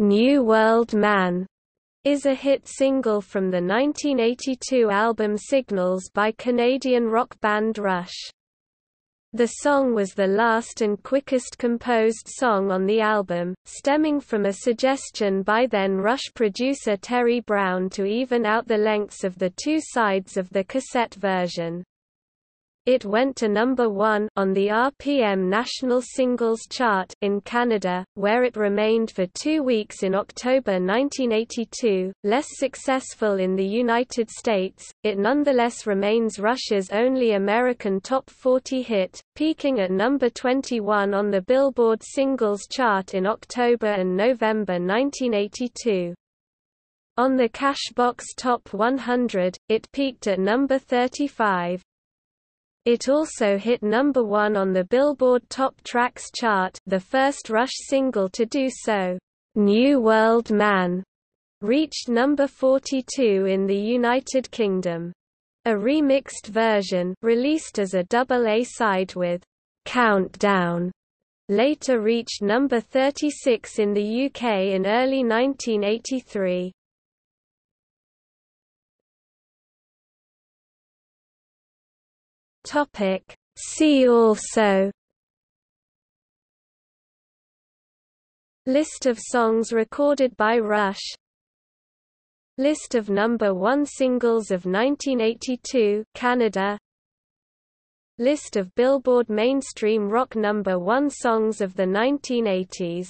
New World Man is a hit single from the 1982 album Signals by Canadian rock band Rush. The song was the last and quickest composed song on the album, stemming from a suggestion by then Rush producer Terry Brown to even out the lengths of the two sides of the cassette version. It went to number 1 on the RPM National Singles Chart in Canada, where it remained for 2 weeks in October 1982. Less successful in the United States, it nonetheless remains Rush's only American top 40 hit, peaking at number 21 on the Billboard Singles Chart in October and November 1982. On the Cashbox Top 100, it peaked at number 35. It also hit number one on the Billboard Top Tracks chart the first Rush single to do so. New World Man reached number 42 in the United Kingdom. A remixed version released as a double A-side with Countdown later reached number 36 in the UK in early 1983. Topic. See also List of songs recorded by Rush List of number 1 singles of 1982 Canada List of Billboard mainstream rock number 1 songs of the 1980s